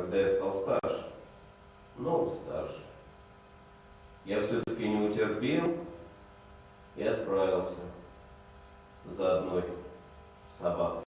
когда я стал старше, много старше, я все-таки не утерпел и отправился за одной собакой.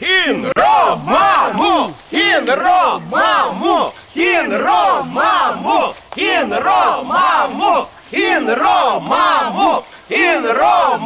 Кінро, маму! Кінро, маму! Кінро, маму! Кінро, маму! Кінро, маму! Кінро,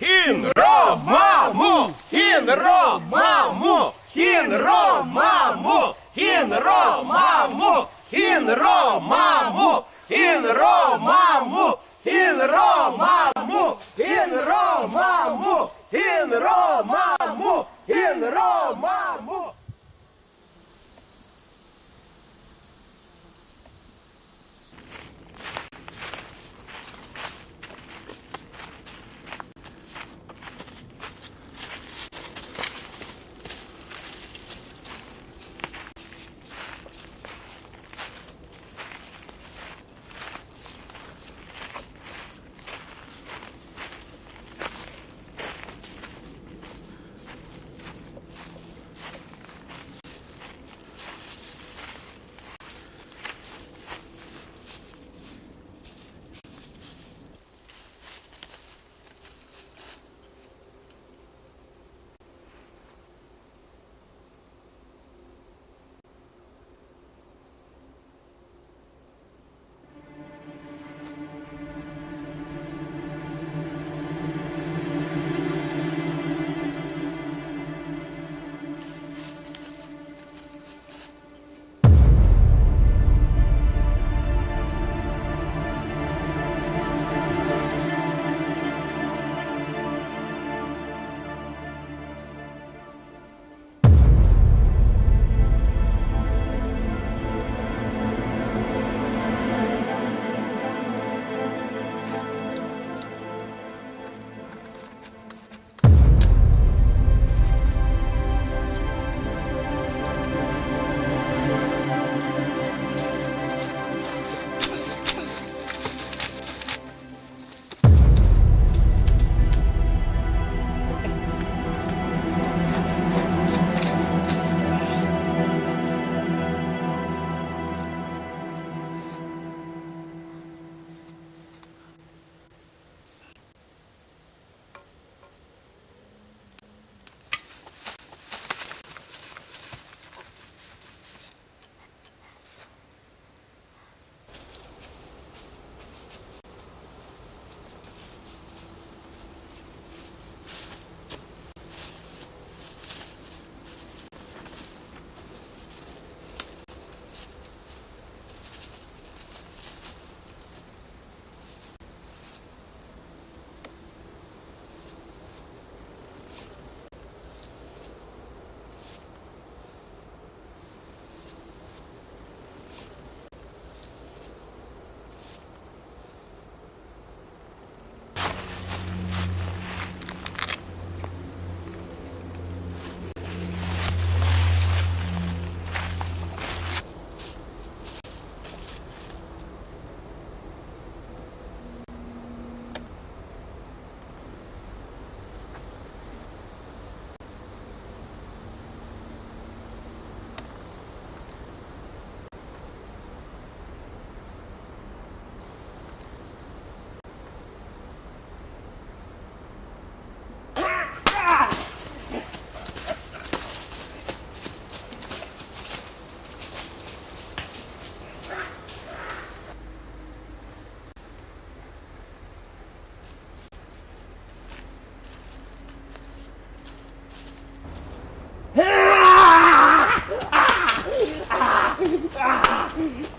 Хінро, маму! Хінро, маму! Хінро, маму! Хінро, маму! Хінро, маму! Mm-hmm.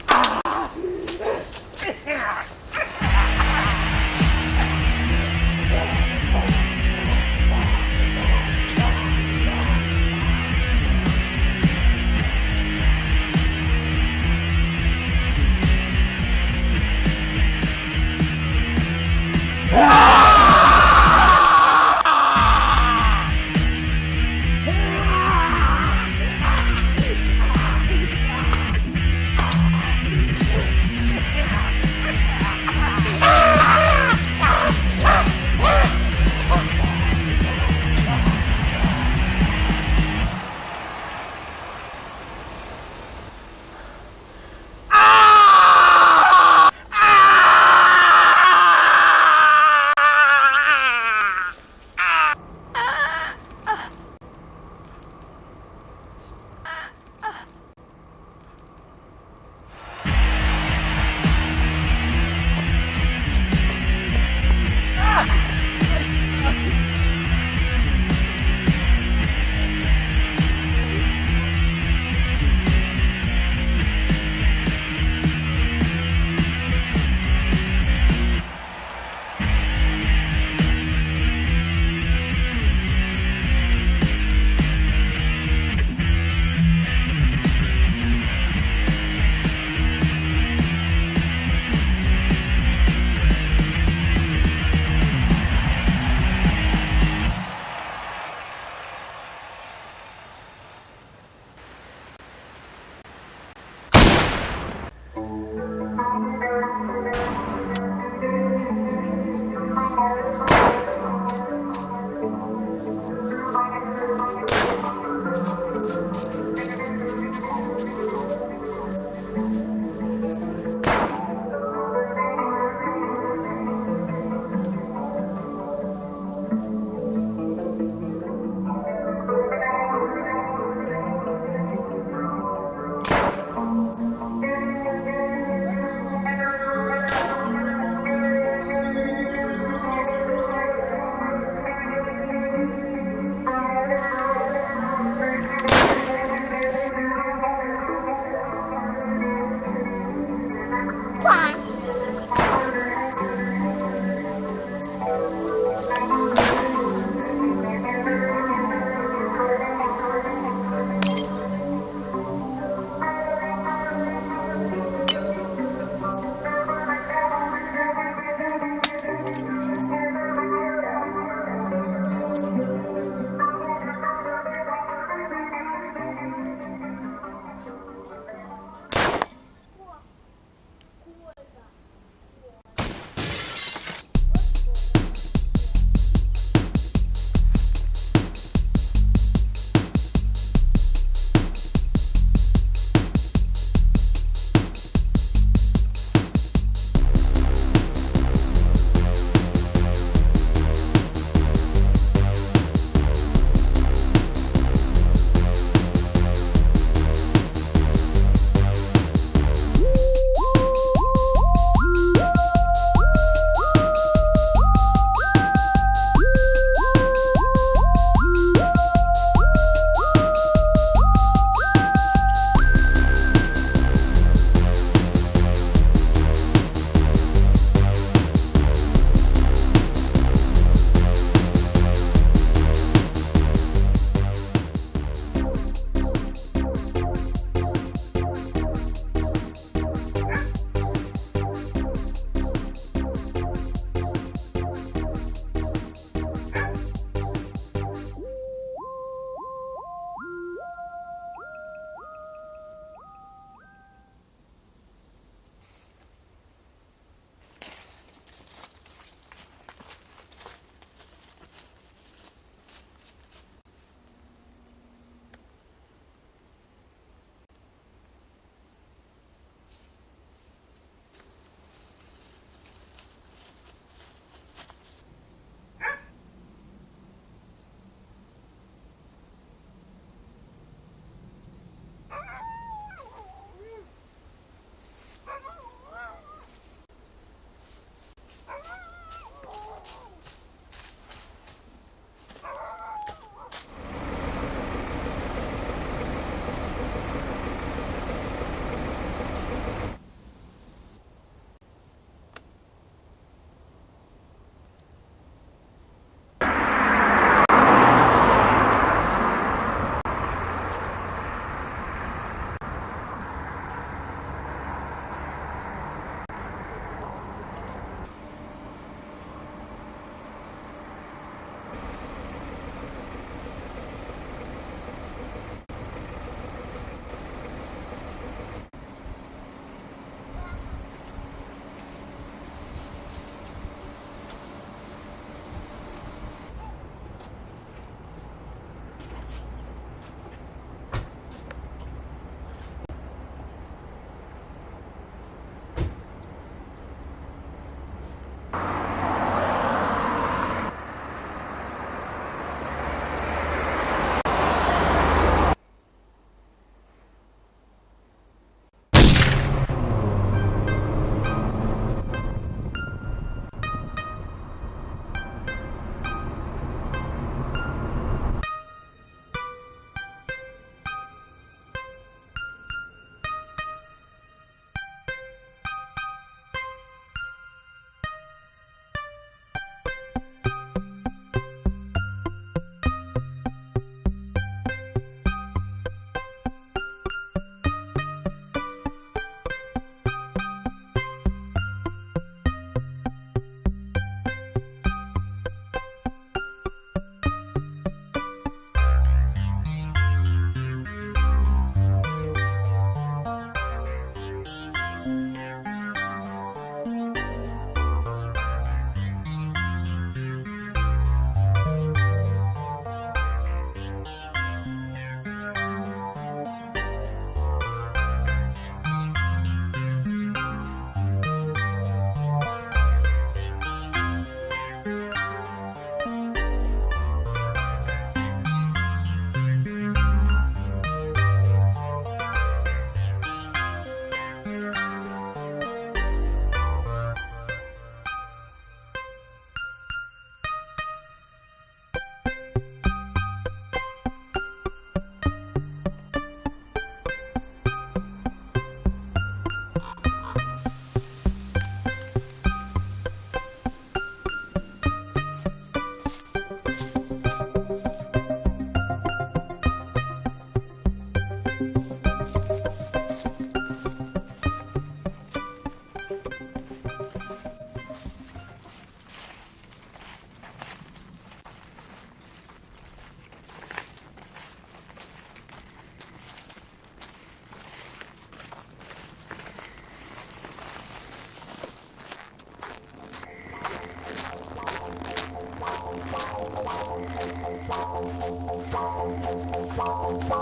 Bye.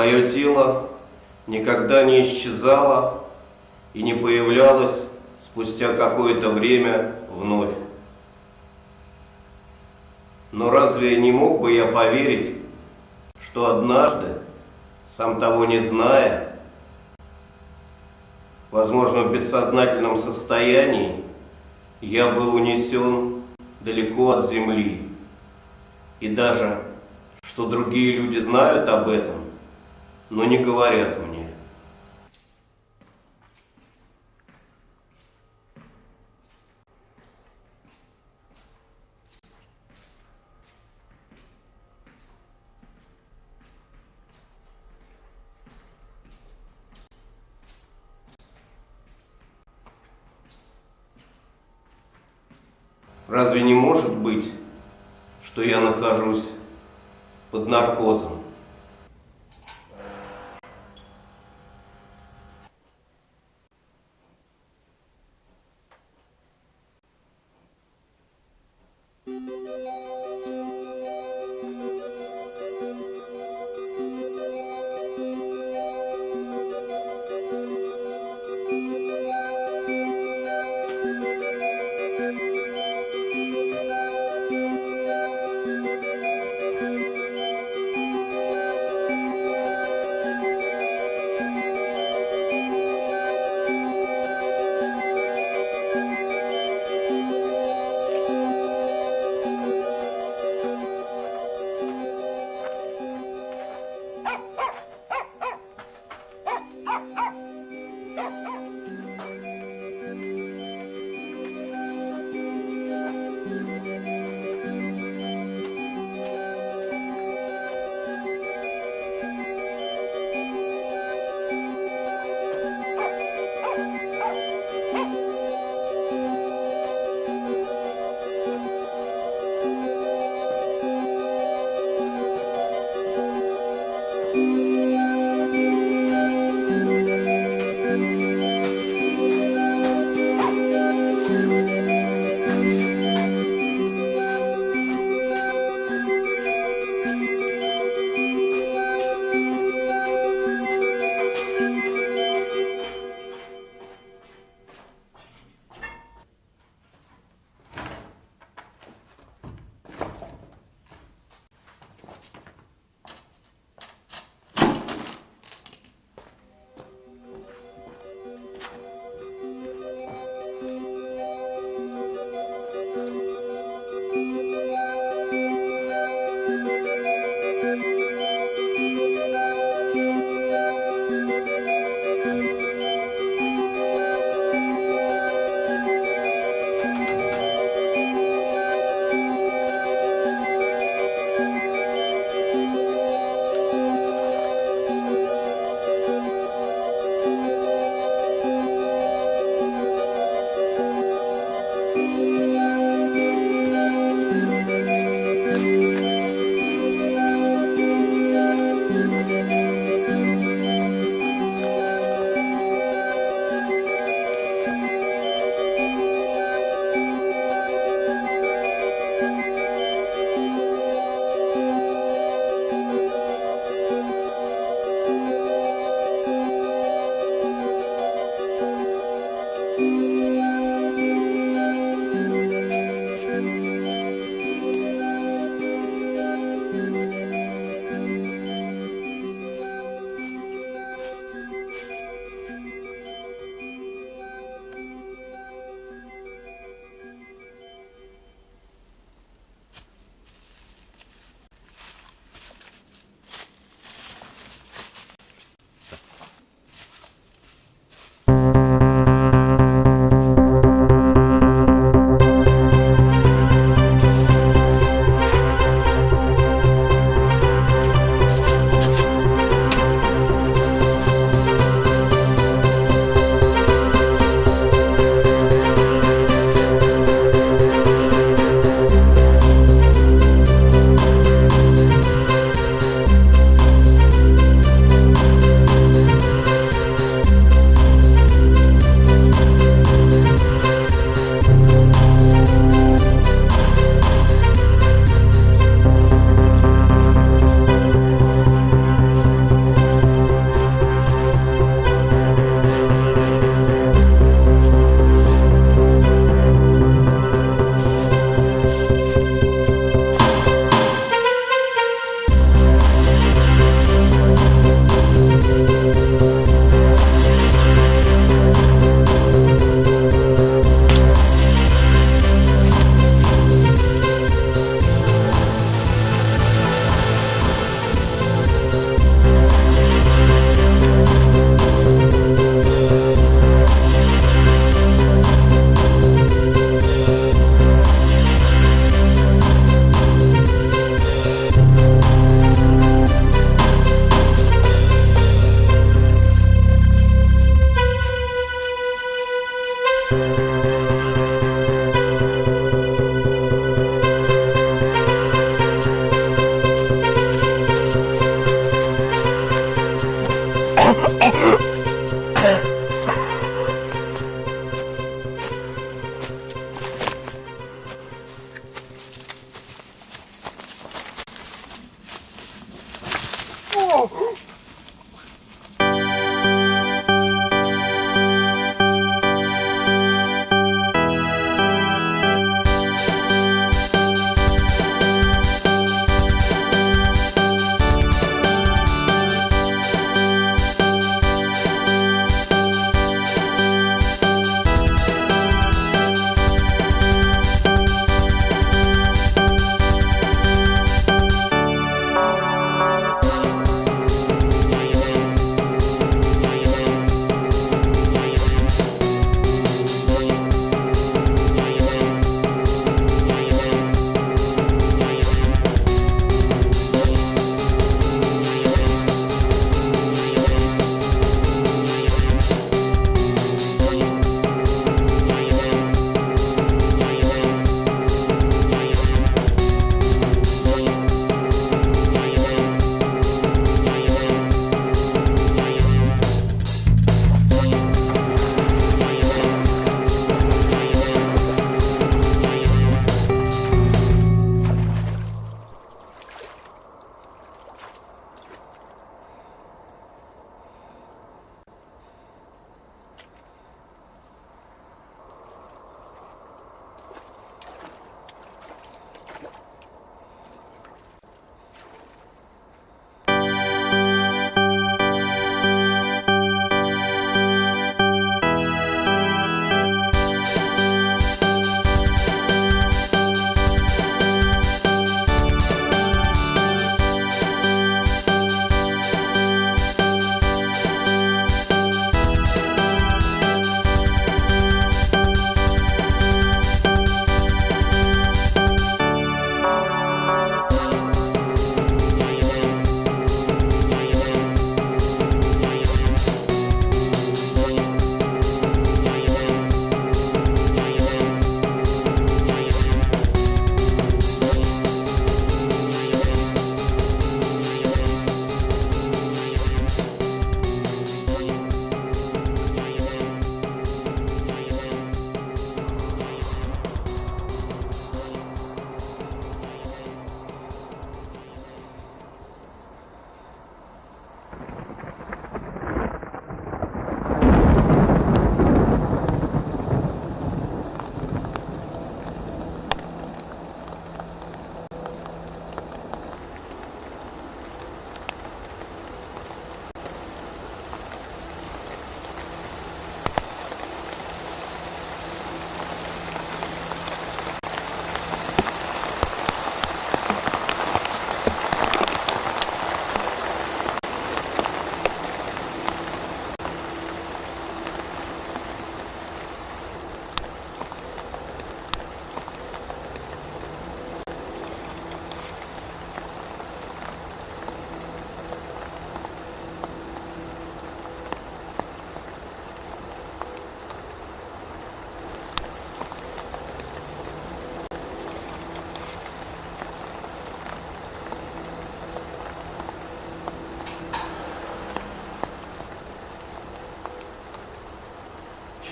Мое тело никогда не исчезало и не появлялось спустя какое-то время вновь. Но разве не мог бы я поверить, что однажды, сам того не зная, возможно, в бессознательном состоянии, я был унесен далеко от земли. И даже, что другие люди знают об этом, но не говорят мне.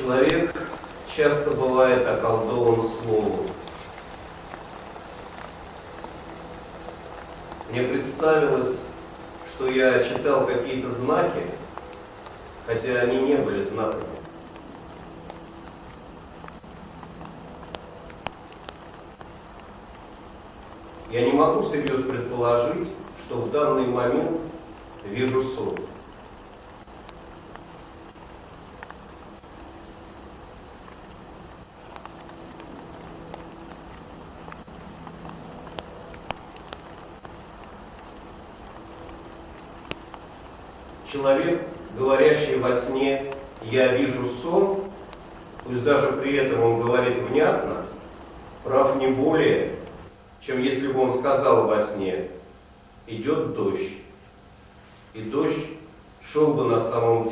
Человек часто бывает околдован словом. Мне представилось, что я читал какие-то знаки, хотя они не были знаками. Я не могу всерьез предположить, что в данный момент вижу сон. Человек, говорящий во сне «я вижу сон», пусть даже при этом он говорит внятно, прав не более, чем если бы он сказал во сне «идет дождь», и дождь шел бы на самом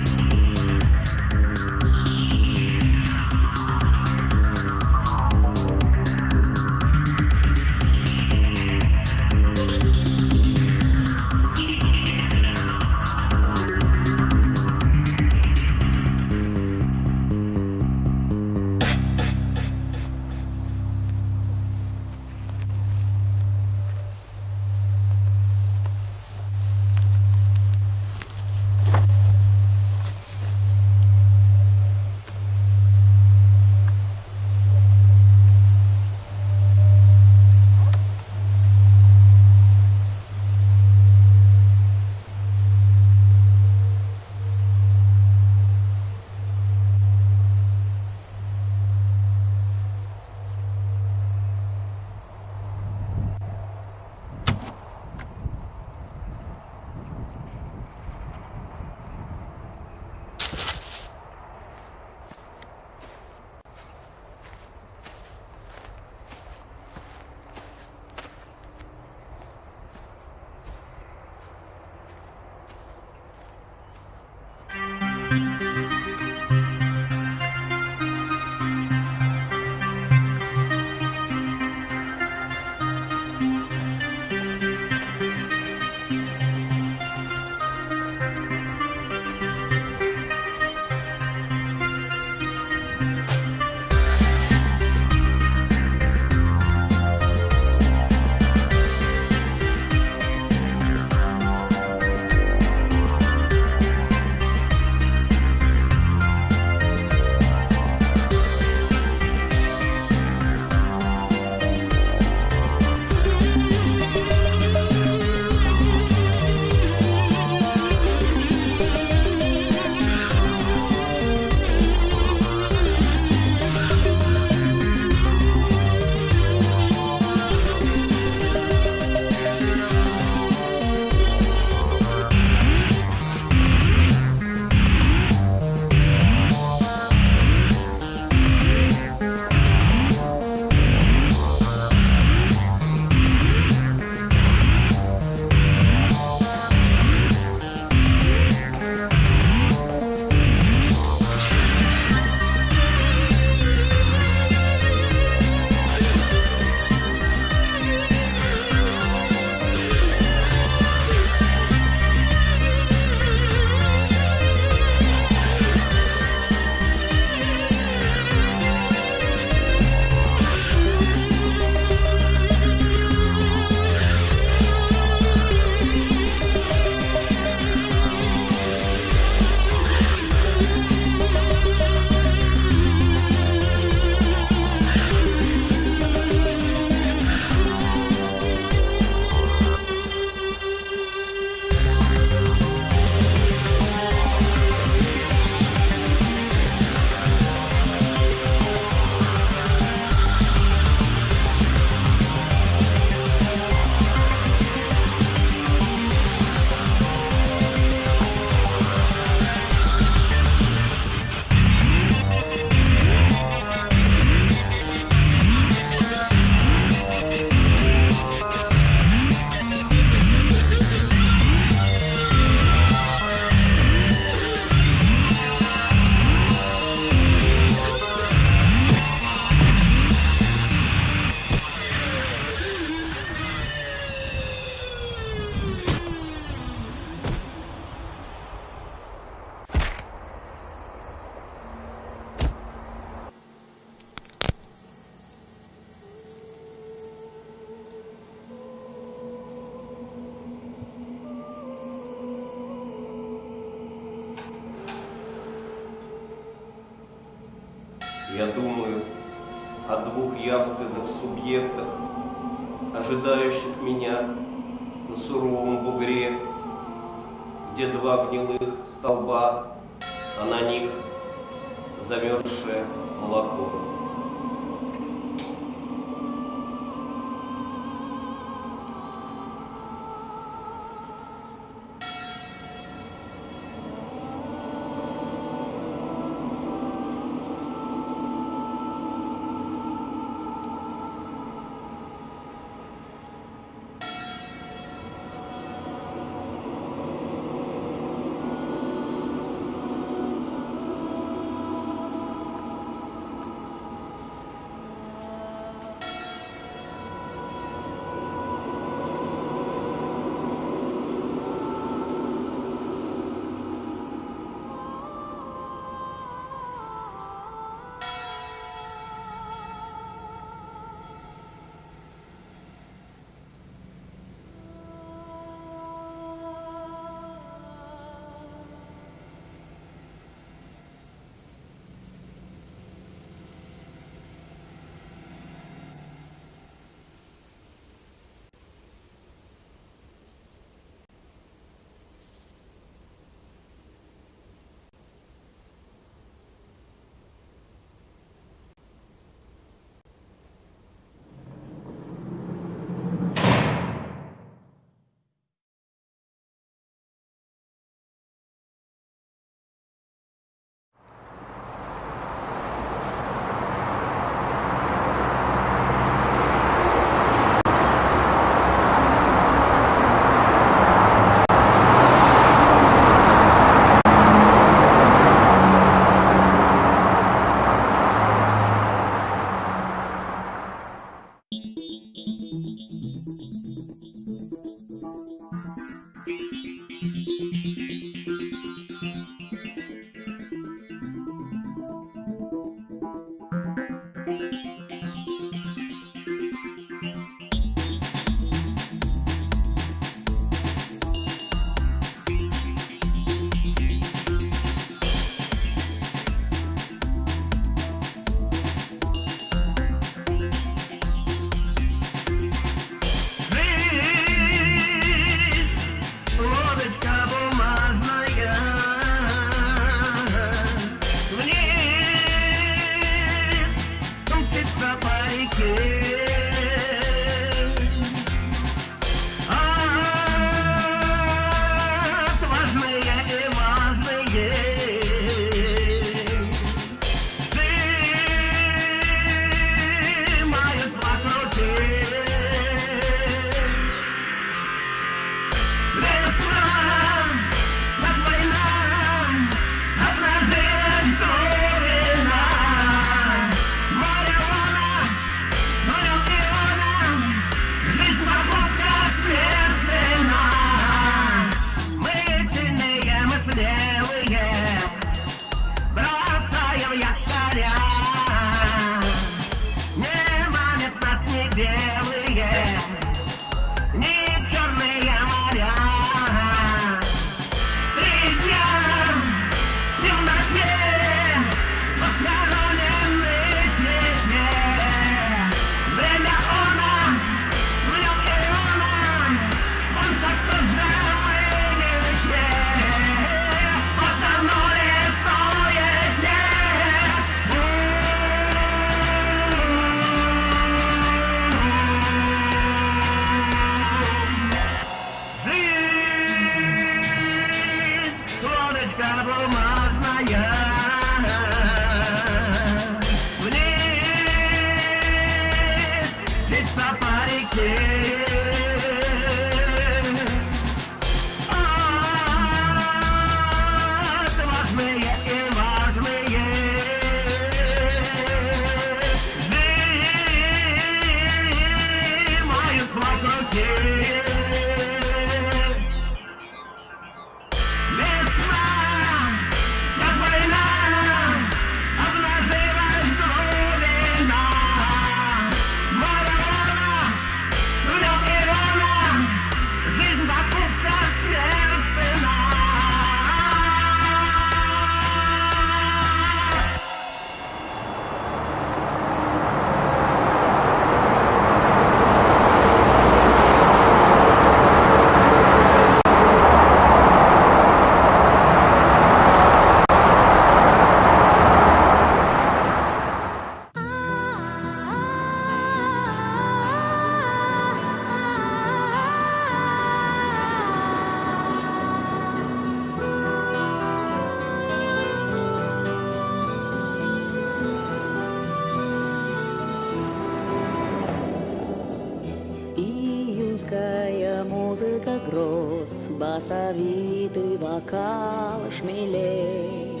Короткая музыка гроз, басовитый вокал шмелей.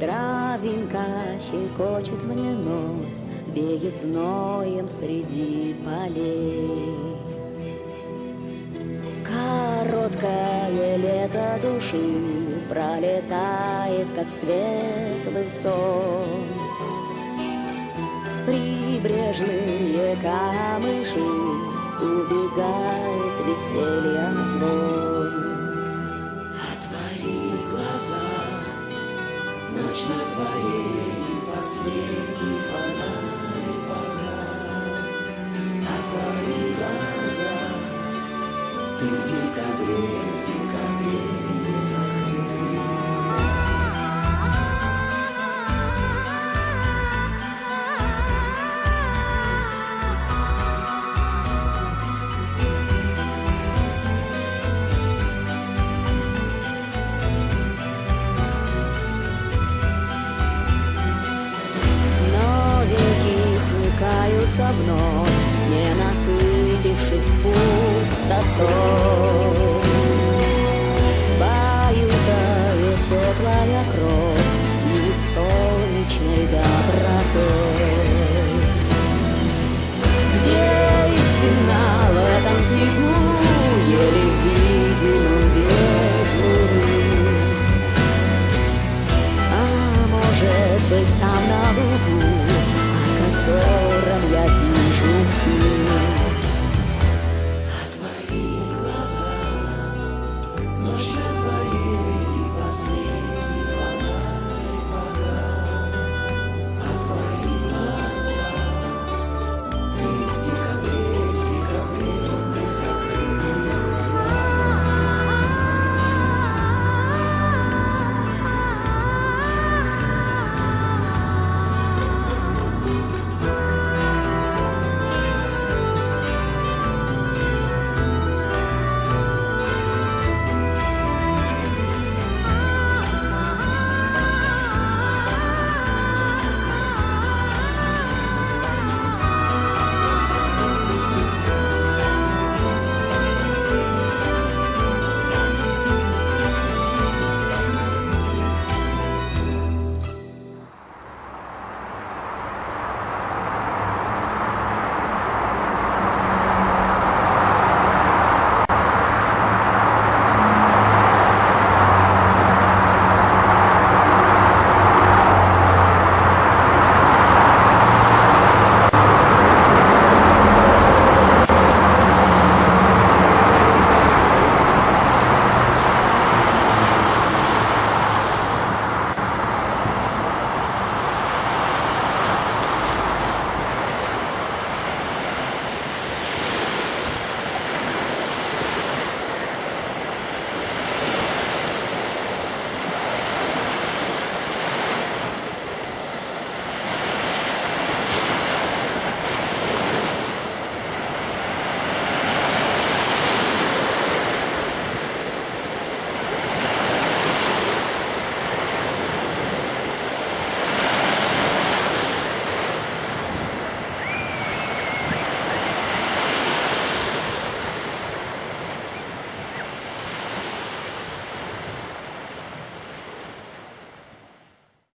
Травинка щекочет мне нос, веет зноем среди полей. Короткое лето души пролетает, как светлый сон. В прибрежные камыши убегает веселье звон. Отвори глаза, ночь на дворе и последний фонарь погас. Отвори глаза, ты в декабре, в декабре не закрытый. Пустотой. Баюкает теплая кровь и солнечной добротой. Где истина в этом снегу, еле видимом